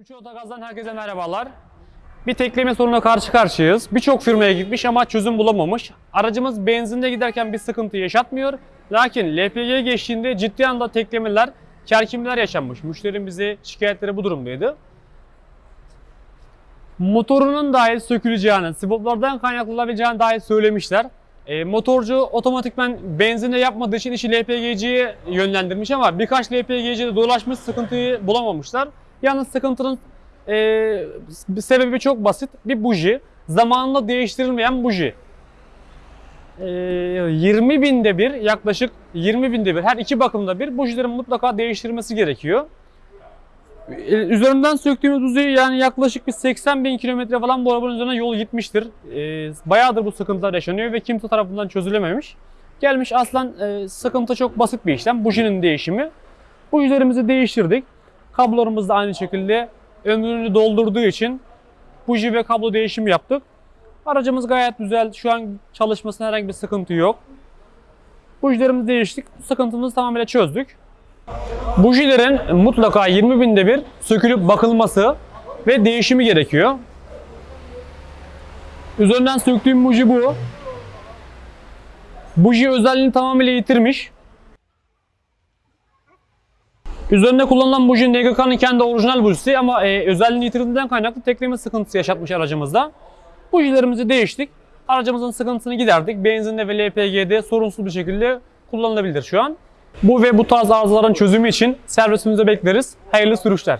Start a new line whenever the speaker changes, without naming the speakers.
Üç Otogaz'dan herkese merhabalar. Bir tekleme sorununa karşı karşıyayız. Birçok firmaya gitmiş ama çözüm bulamamış. Aracımız benzinde giderken bir sıkıntı yaşatmıyor. Lakin LPG geçtiğinde ciddi anda teklemeler, kerkimler yaşanmış. Müşterinin bize şikayetleri bu durumdaydı. Motorunun dahi söküleceğini, swaplardan kaynaklanabileceğini dahi söylemişler. E, motorcu otomatikman benzinde yapmadığı için işi LPG'ciye yönlendirmiş ama birkaç LPG'ciye de dolaşmış sıkıntıyı bulamamışlar. Yalnız sıkıntının e, sebebi çok basit. Bir buji. Zamanında değiştirilmeyen buji. E, 20 binde bir yaklaşık 20 binde bir her iki bakımda bir bujilerin mutlaka değiştirilmesi gerekiyor. E, Üzerinden söktüğümüz bujiyi yani yaklaşık bir 80 bin kilometre falan bu arabanın üzerine yol gitmiştir. E, bayağıdır bu sıkıntılar yaşanıyor ve kimse tarafından çözülememiş. Gelmiş aslan e, sıkıntı çok basit bir işlem. Bujinin değişimi. Bujilerimizi değiştirdik. Kablolarımız da aynı şekilde ömrünü doldurduğu için buji ve kablo değişimi yaptık. Aracımız gayet güzel. Şu an çalışmasına herhangi bir sıkıntı yok. Bujilerimizi değiştik. Sıkıntımızı tamamıyla çözdük. Bujilerin mutlaka 20 binde bir sökülüp bakılması ve değişimi gerekiyor. Üzerinden söktüğüm buji bu. Buji özelliğini tamamıyla yitirmiş. Üzerinde kullanılan buji NGK'nın kendi orijinal bujisi ama e, özelliğini yitirdiğinden kaynaklı tekleme sıkıntısı yaşatmış aracımızda. Bujilerimizi değiştik. Aracımızın sıkıntısını giderdik. Benzinle ve LPG'de sorunsuz bir şekilde kullanılabilir şu an. Bu ve bu tarz arızaların çözümü için servisimize bekleriz. Hayırlı sürüşler.